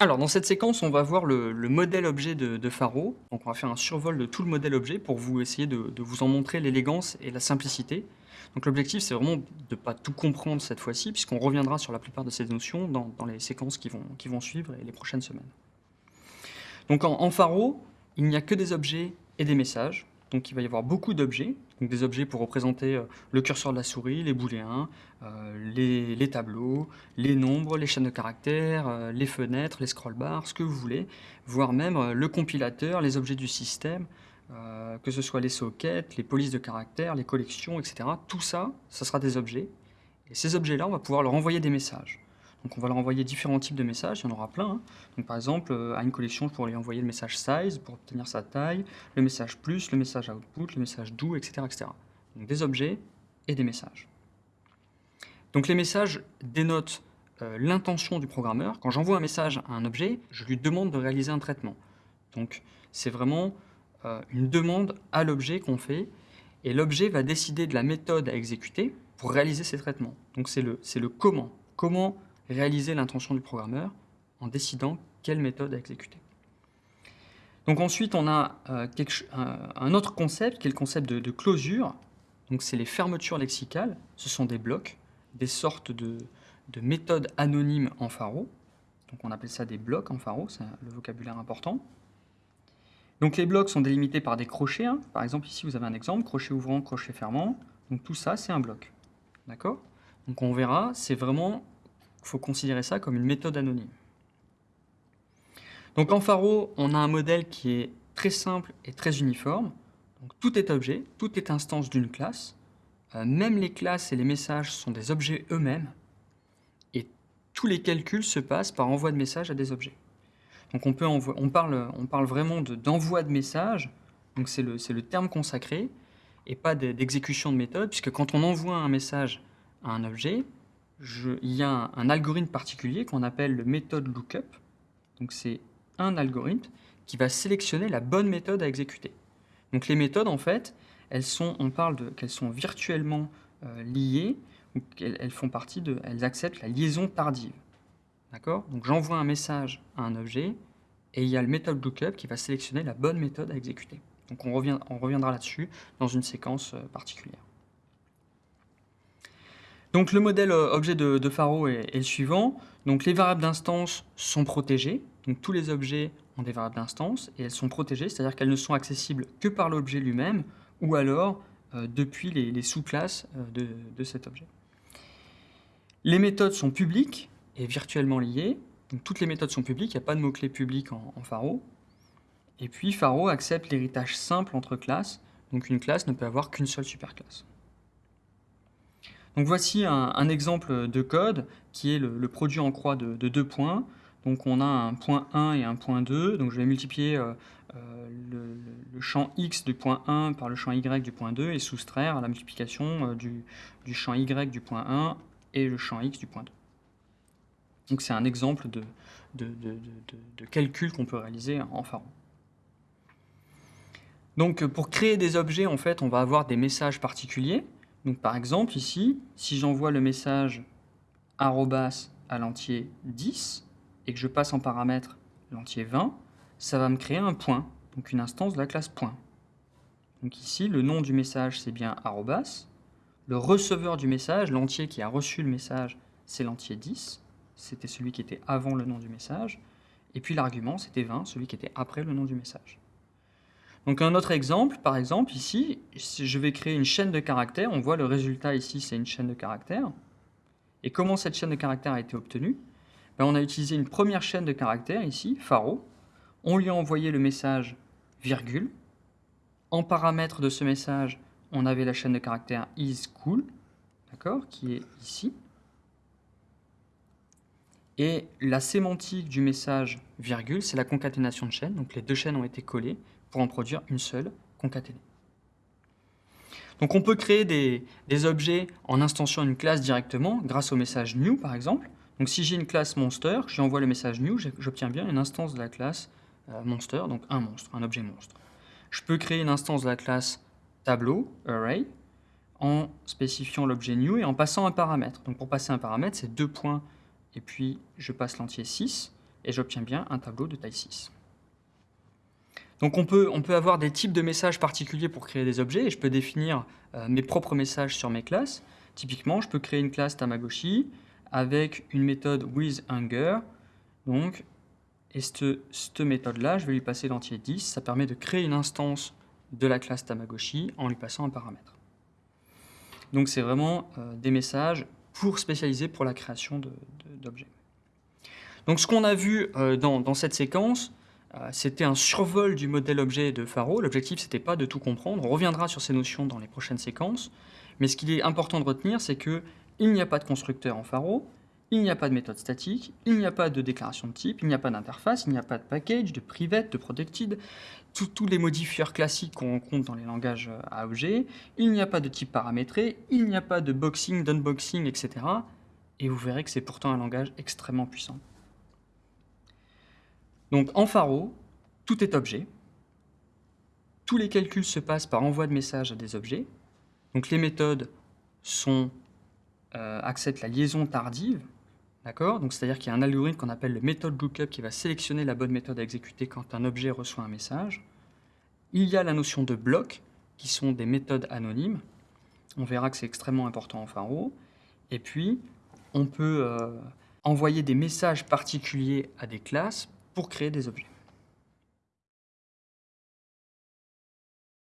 Alors, dans cette séquence, on va voir le, le modèle objet de, Faro. Donc, on va faire un survol de tout le modèle objet pour vous essayer de, vous en montrer l'élégance et la simplicité. Donc, l'objectif, c'est vraiment de ne pas tout comprendre cette fois-ci, puisqu'on reviendra sur la plupart de ces notions dans, les séquences qui vont, suivre et les prochaines semaines. Donc, en Faro, il n'y a que des objets et des messages. Donc il va y avoir beaucoup d'objets, des objets pour représenter euh, le curseur de la souris, les booléens, euh, les, tableaux, les nombres, les chaînes de caractères, euh, les fenêtres, les scroll bars, ce que vous voulez, voire même le compilateur, les objets du système, que ce soit les sockets, les polices de caractères, les collections, etc. Tout ça, ça sera des objets. Et ces objets-là, on va pouvoir leur envoyer des messages. Donc on va leur envoyer différents types de messages, il y en aura plein. Hein. Par exemple, euh, à une collection, je pourrais lui envoyer le message size pour obtenir sa taille, le message plus, le message output, le message do, etc. Donc des objets et des messages. Donc les messages dénotent euh, l'intention du programmeur. Quand j'envoie un message à un objet, je lui demande de réaliser un traitement. Donc c'est vraiment euh, une demande à l'objet qu'on fait, et l'objet va décider de la méthode à exécuter pour réaliser ces traitements. Donc c'est le. Comment réaliser l'intention du programmeur en décidant quelle méthode à exécuter. Donc ensuite, on a euh, quelque, un, autre concept qui est le concept de, closure. Donc c'est les fermetures lexicales. Ce sont des blocs, des sortes de, de, méthodes anonymes en Faro. Donc on appelle ça des blocs en Faro, c'est le vocabulaire important. Donc les blocs sont délimités par des crochets. Hein. Par exemple, ici vous avez un exemple, crochet ouvrant, crochet fermant. Donc tout ça, c'est un bloc. D'accord? Donc on verra, c'est vraiment il faut considérer ça comme une méthode anonyme. Donc en Faro, on a un modèle qui est très simple et très uniforme. Tout est objet, tout est instance d'une classe. Euh, même les classes et les messages sont des objets eux-mêmes. Et tous les calculs se passent par envoi de messages à des objets. Donc on, parle, on parle vraiment d'envoi de, messages, c'est le, terme consacré, et pas d'exécution de méthode, puisque quand on envoie un message à un objet, je, il y a un, algorithme particulier qu'on appelle le méthode lookup. Donc c'est un algorithme qui va sélectionner la bonne méthode à exécuter. Donc les méthodes, en fait, elles sont, on parle qu'elles sont virtuellement euh, liées, ou elles font partie de, elles acceptent la liaison tardive. D'accord? Donc j'envoie un message à un objet, et il y a le méthode lookup qui va sélectionner la bonne méthode à exécuter. Donc on reviendra là-dessus dans une séquence euh, particulière. Donc le modèle euh, objet de, Faro est, le suivant. Donc les variables d'instance sont protégées. Tous les objets ont des variables d'instance et elles sont protégées, c'est-à-dire qu'elles ne sont accessibles que par l'objet lui-même ou alors euh, depuis les, sous-classes euh, de, cet objet. Les méthodes sont publiques et virtuellement liées. Toutes les méthodes sont publiques, il n'y a pas de mot-clé public en, en Faro. Et puis Faro accepte l'héritage simple entre classes. Donc une classe ne peut avoir qu'une seule superclasse. Voici un, exemple de code qui est le, produit en croix de, de, deux points. Donc on a un point 1 et un point 2. Donc je vais multiplier euh, euh, le, champ x du point 1 par le champ y du point 2 et soustraire la multiplication euh, du, champ y du point 1 et le champ x du point 2. Donc c'est un exemple de, de calcul qu'on peut réaliser en Pharo. Donc pour créer des objets, en fait, on va avoir des messages particuliers. Donc par exemple, ici, si j'envoie le message arrobas à l'entier 10 et que je passe en paramètre l'entier 20, ça va me créer un point, donc une instance de la classe point. Donc ici, le nom du message, c'est bien arrobas. Le receveur du message, l'entier qui a reçu le message, c'est l'entier 10. C'était celui qui était avant le nom du message. Et puis l'argument, c'était 20, celui qui était après le nom du message. Donc un autre exemple, par exemple, ici, je vais créer une chaîne de caractères, on voit le résultat ici, c'est une chaîne de caractères. Et comment cette chaîne de caractères a été obtenue? Ben, On a utilisé une première chaîne de caractères ici, Faro. On lui a envoyé le message virgule. En paramètre de ce message, on avait la chaîne de caractères is cool, d'accord, qui est ici. Et la sémantique du message virgule, c'est la concaténation de chaînes. Donc les deux chaînes ont été collées pour en produire une seule concaténée. Donc on peut créer des, objets en instantiant une classe directement grâce au message new par exemple. Donc si j'ai une classe monster, je lui envoie le message new, j'obtiens bien une instance de la classe euh, monster, donc un monstre, un objet monstre. Je peux créer une instance de la classe tableau, array, en spécifiant l'objet new et en passant un paramètre. Donc pour passer un paramètre, c'est deux points et puis je passe l'entier 6. et j'obtiens bien un tableau de taille 6. Donc on peut, avoir des types de messages particuliers pour créer des objets, et je peux définir euh, mes propres messages sur mes classes. Typiquement, je peux créer une classe Tamagotchi avec une méthode withHunger. Donc, et cette, méthode-là, je vais lui passer l'entier 10. Ça permet de créer une instance de la classe Tamagotchi en lui passant un paramètre. Donc c'est vraiment euh, des messages pour spécialiser pour la création d'objets. Donc ce qu'on a vu euh, dans, cette séquence, c'était un survol du modèle objet de Faro. L'objectif, c'était pas de tout comprendre. On reviendra sur ces notions dans les prochaines séquences. Mais ce qu'il est important de retenir, c'est qu'il n'y a pas de constructeur en Faro, il n'y a pas de méthode statique, il n'y a pas de déclaration de type, il n'y a pas d'interface, il n'y a pas de package, de private, de protected, tous les modifieurs classiques qu'on rencontre dans les langages euh, à objets, il n'y a pas de type paramétré, il n'y a pas de boxing, d'unboxing, etc. Et vous verrez que c'est pourtant un langage extrêmement puissant. Donc en Faro, tout est objet. Tous les calculs se passent par envoi de messages à des objets. Donc les méthodes sont, euh, acceptent la liaison tardive, D'accord? C'est-à-dire qu'il y a un algorithme qu'on appelle le méthode lookup qui va sélectionner la bonne méthode à exécuter quand un objet reçoit un message. Il y a la notion de blocs, qui sont des méthodes anonymes. On verra que c'est extrêmement important en Faro. Et puis, on peut euh, envoyer des messages particuliers à des classes pour créer des objets.